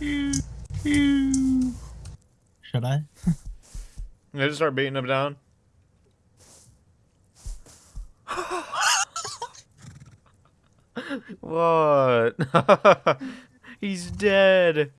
Should I? I just start beating him down. what? He's dead.